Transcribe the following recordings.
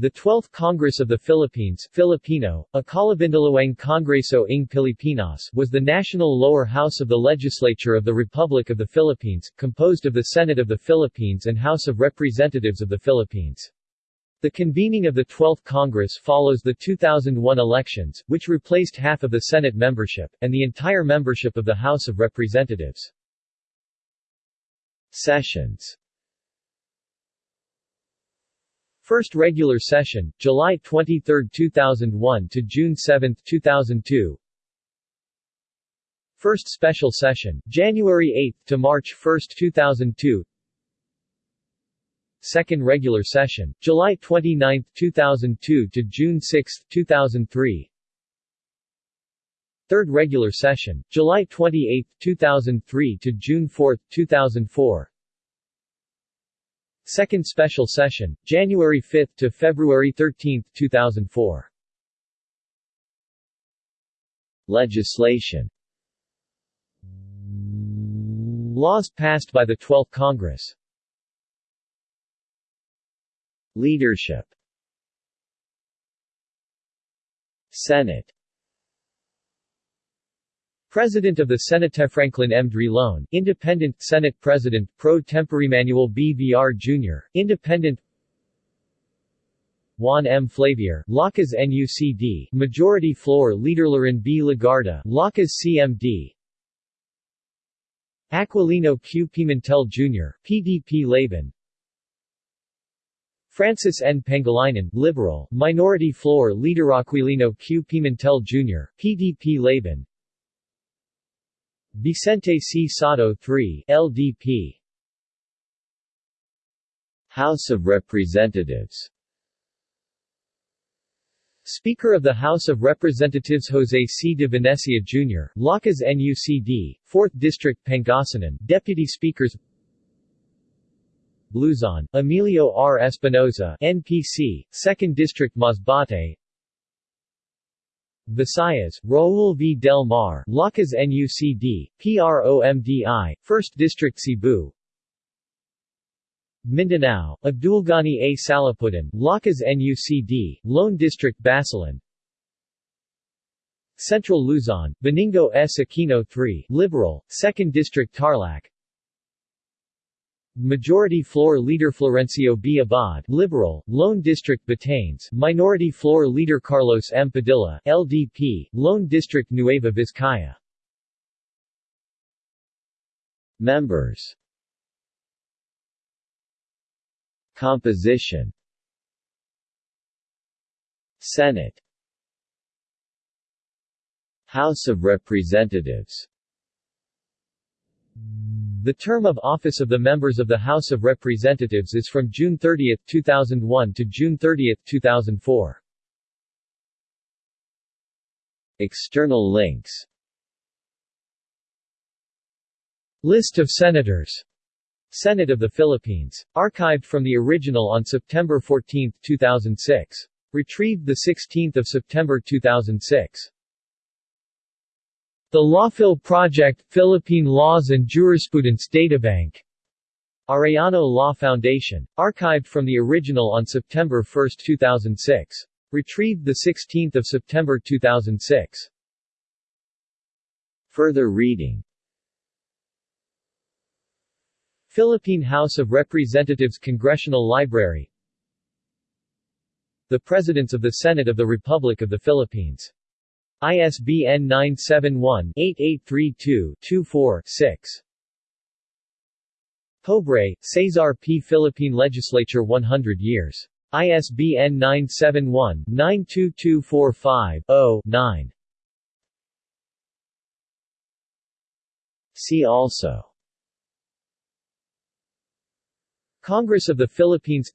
The 12th Congress of the Philippines Filipino, Ikalabindalawang Kongreso ng Pilipinas was the national lower house of the legislature of the Republic of the Philippines, composed of the Senate of the Philippines and House of Representatives of the Philippines. The convening of the 12th Congress follows the 2001 elections, which replaced half of the Senate membership, and the entire membership of the House of Representatives. Sessions First regular session, July 23, 2001 to June 7, 2002 First special session, January 8 to March 1, 2002 Second regular session, July 29, 2002 to June 6, 2003 Third regular session, July 28, 2003 to June 4, 2004 Second special session, January 5 to February 13, 2004 Legislation. Laws passed by the 12th Congress. Leadership. Senate President of the Senate Franklin M. Drilon, Independent, Senate President, Pro Tempore Manuel B. Villar Jr., Independent Juan M. Flavier, Lakas NUCD, Majority Floor Leader Loren B. Legarda, Lakas CMD Aquilino Q. Pimentel Jr., PDP Laban Francis N. Pangilinan, Liberal, Minority Floor Leader Aquilino Q. Pimentel Jr., PDP Laban Vicente C. Sotto III, LDP House of Representatives Speaker of the House of Representatives Jose C. de Venecia Jr., Lakas NUCD, 4th District Pangasinan, Deputy Speakers Luzon, Emilio R. Espinosa, NPC, 2nd District Masbate Visayas, Raul V. Del Mar, Lakas NUCD, PROMDI, 1st District Cebu Mindanao, Abdulgani A. Salapuddin, Lakas NUCD, Lone District Basilan Central Luzon, Benigno S. Aquino III, Liberal, 2nd District Tarlac Majority Floor Leader Florencio B. Abad, Liberal, Lone District Batanes, Minority Floor Leader Carlos M. Padilla, LDP, Lone District Nueva Vizcaya. Members Composition Senate House of Representatives the term of office of the members of the House of Representatives is from June 30, 2001 to June 30, 2004. External links List of Senators Senate of the Philippines. Archived from the original on September 14, 2006. Retrieved 16 September 2006. The Lawphil Project, Philippine Laws and Jurisprudence Databank. Arellano Law Foundation. Archived from the original on September 1, 2006. Retrieved 16 September 2006. Further reading Philippine House of Representatives Congressional Library The Presidents of the Senate of the Republic of the Philippines ISBN 971-8832-24-6. Pobre, Cesar P. Philippine Legislature 100 years. ISBN 971-92245-0-9. See also Congress of the Philippines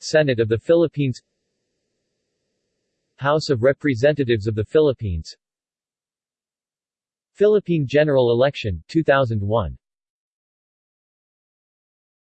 Senate of the Philippines House of Representatives of the Philippines. Philippine General Election, 2001